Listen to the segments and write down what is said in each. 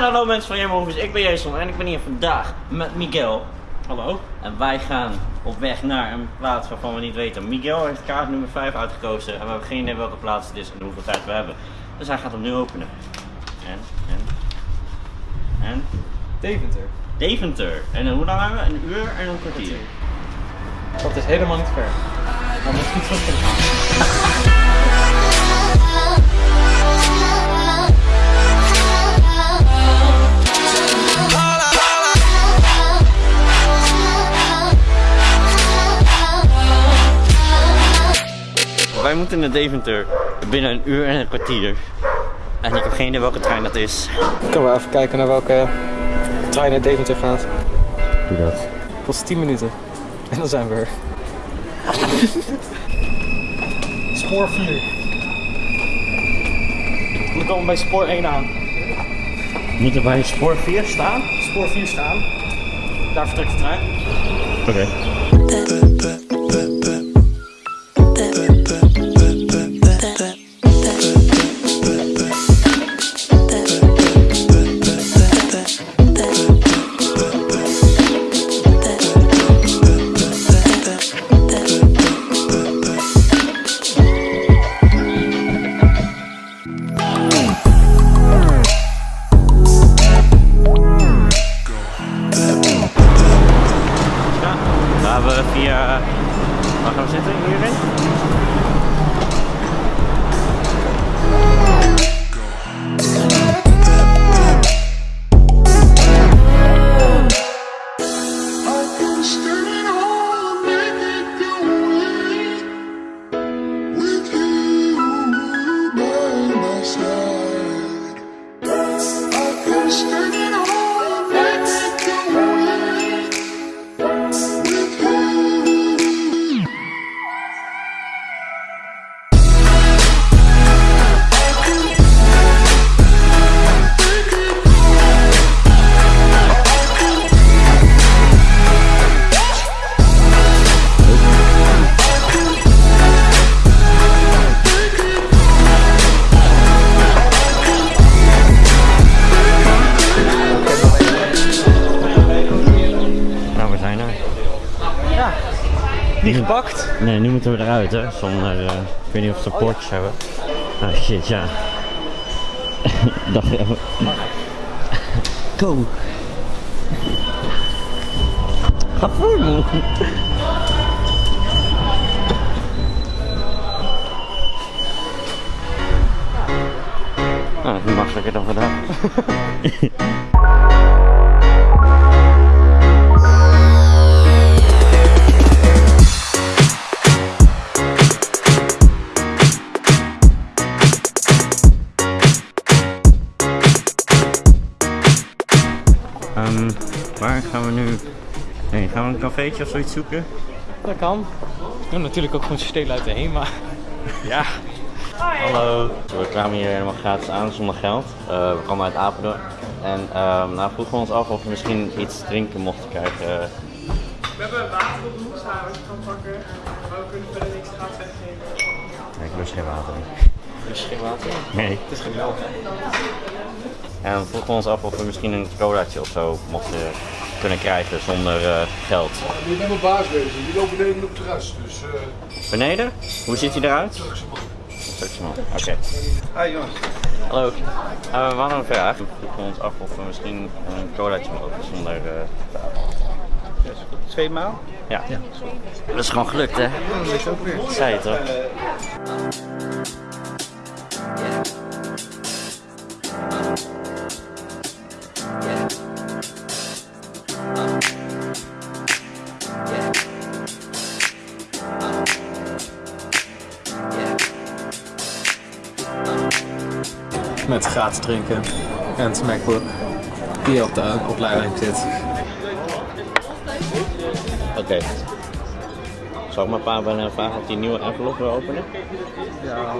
En hallo mensen van Jammerhoefers, ik ben Jason en ik ben hier vandaag met Miguel. Hallo. En wij gaan op weg naar een plaats waarvan we niet weten. Miguel heeft kaart nummer 5 uitgekozen en we hebben geen idee welke plaats het is en hoeveel tijd we hebben. Dus hij gaat hem nu openen. En, en, en, Deventer. Deventer. En hoe lang hebben we? Een uur en een kwartier. Dat is helemaal niet ver. Maar misschien terug kunnen gaan. Moeten naar Deventer binnen een uur en een kwartier. En ik heb geen idee welke trein dat is. Kunnen we even kijken naar welke trein naar Deventer gaat. Doe dat. Kost 10 minuten. En dan zijn we er. Spoor 4. We komen bij spoor 1 aan. Moeten wij spoor 4 staan? Spoor 4 staan. Daar vertrekt de trein. Oké. Via... Waar gaan we zitten? Hierin? Nou, Niet gepakt. Nee, nu moeten we eruit, hè. Zonder... eh, ik weet niet of ze poortjes hebben. Ah, shit, ja. Dacht je... Go! Ga! Ah, makkelijker dan vandaag. heen? Gaan we een cafeetje of zoiets zoeken? Dat kan. We kunnen natuurlijk ook gewoon stelen uit de heen, maar... Ja. Hallo. We kwamen hier helemaal gratis aan zonder geld. Eh, we kwamen uit Apeldoorn. En ehm nou vroegen we ons af of we misschien iets drinken mochten krijgen. We hebben water op de hoek staan wat je kan pakken, maar we kunnen verder niks gratis weggeven. Nee, ik lust geen water. Dus geen water. Nee. Het is geen melk. En we vroegen ons af of we misschien een colaatje of zo mochten kunnen krijgen zonder eh, geld. Je bent mijn baas wezen, die loopt beneden op het terras, dus eh Beneden? Hoe ziet hij eruit? Turkse man. Oké. Hi jongens. Hallo. Eh, we hadden een vraag. We vroegen ons af of we misschien een colaatje mogen zonder eh, Twee maal? Ja. Dat is gewoon gelukt, hè? Dat is ook weer. Zei het toch? Met gratis drinken. En het MacBook. Die op de opleiding zit. Oké. Zal ik maar pa bellen vragen of die nieuwe envelop wil openen? Ja.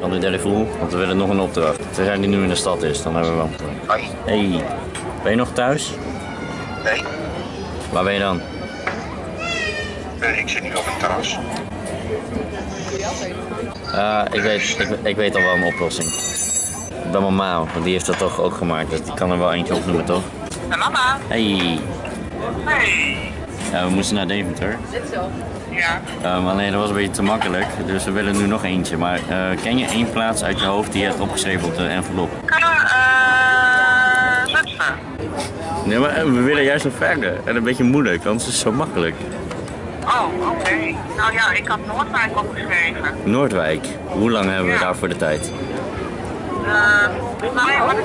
Dan de telefoon, want we willen nog een opdracht. Terwijl die nu in de stad is, dan hebben we wel. Hoi. Hey, ben je nog thuis? Nee, Waar ben je dan? eh, ik zit nu op het terras. Eh, ik, weet, ik, ik weet al wel een oplossing. bij mama, want die heeft dat toch ook gemaakt. Dus die kan er wel eentje opnoemen, toch? En mama? Hey, Hey. ja, we moesten naar Deventer. Ja. Ehm, alleen dat was een beetje te makkelijk, dus we willen nu nog eentje. Maar eh, ken je één plaats uit je hoofd die je hebt opgeschreven op de envelop? Eh? Nee, maar eh, we willen juist nog verder. En een beetje moeilijk, anders is het zo makkelijk. Oh, oké. Nou ja, ik had Noordwijk opgeschreven. Noordwijk, hoe lang hebben we Ja. daarvoor de tijd? Eh, volgens mij had ik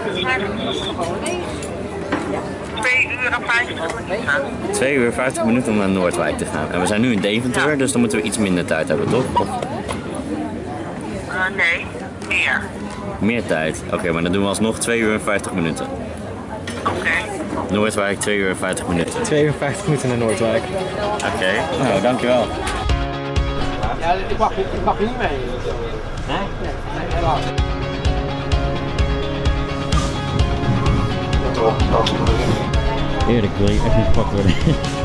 2 uur en 50 minuten. 2 uur 50 minuten om naar Noordwijk te gaan. En we zijn nu in Deventer, Ja. dus dan moeten we iets minder tijd hebben, toch? Of Eh, nee, meer. meer tijd? Oké, maar dan doen we alsnog 2 uur en 50 minuten. Oké. Noordwijk 2 uur en 50 minuten. 52 minuten naar Noordwijk. Oké, nou dankjewel. Ja, ik mag, ik mag niet mee. Eerlijk, wil je echt niet gepakt worden?